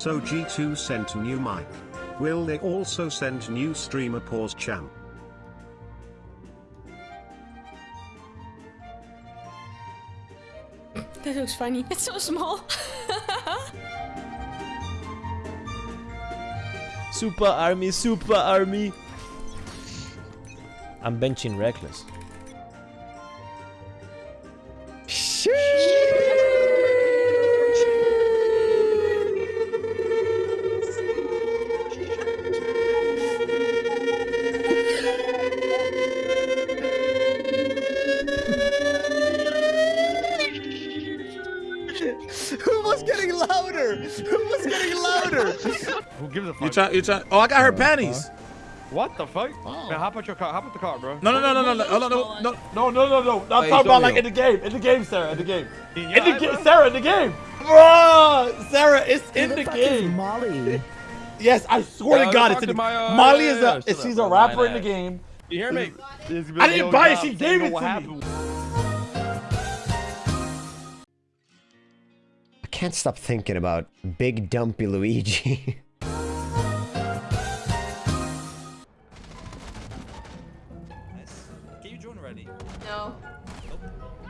So G2 sent a new mic. Will they also send new streamer pause champ? That looks funny. It's so small. Super army, super army. I'm benching reckless. Louder? Who was getting louder? Who gives a fuck? You try, you try. Oh, I got her panties. What the fuck? Man, hop out your car. Hop out the car, bro. No, no, no, no, no, no, no, no. No, no, no, no. I'm talking about like in the game. In the game, Sarah. In the game. In the game, Sarah. In the game. Bro, Sarah, it's in the game. Molly? Yes, I swear Yeah, to God, it's in the my, uh, Molly is a, she's a rapper in the game. You hear me? I didn't buy it. She gave it to me. Can't stop thinking about Big Dumpy Luigi. Can you join already? No.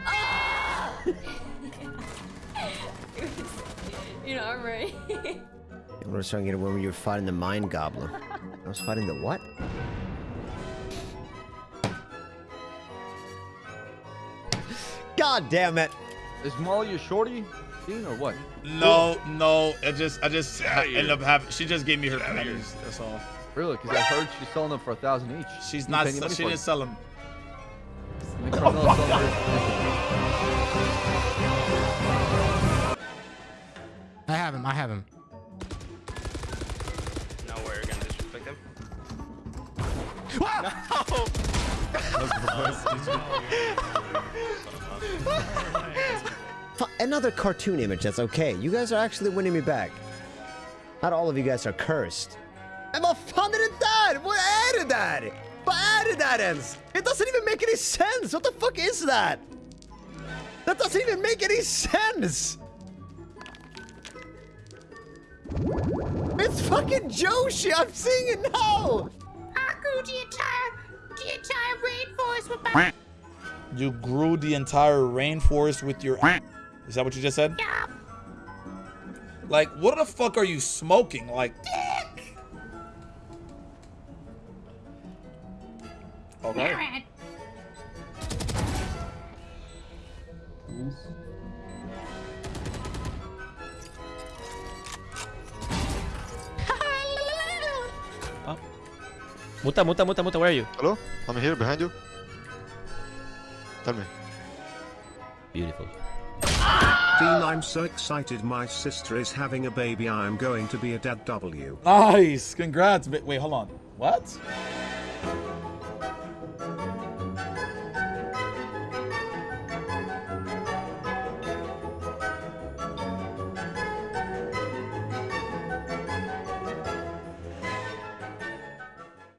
Oh. you know, I'm right. I was trying to get when you were fighting the Mind Goblin. I was fighting the what? God damn it! Is Molly a shorty scene or what? No, no. I just, I just I ended up having. She just gave me her panties. That's all. Really? Because I heard she's selling them for a thousand each. She's You not. pay She didn't it? sell them. Nick Carmelo's selling hers. I have him. I have him. No, we're gonna disrespect him. Fu- Another cartoon image, that's okay. You guys are actually winning me back. Not all of you guys are cursed. Men vad fan är det där? Vad är det där? Vad är det där ens? It doesn't even make any sense! What the fuck is that? That doesn't even make any sense! It's fucking Joshi! I'm seeing it now! You grew the entire rainforest with your. Is that what you just said? Yeah. Like, what the fuck are you smoking? Like. Okay. Muta, muta, muta, muta, where are you? Hello? I'm here behind you. Tell me. Beautiful. I'm so excited my sister is having a baby. I'm going to be a dad W. Nice. Congrats. Wait, hold on. What?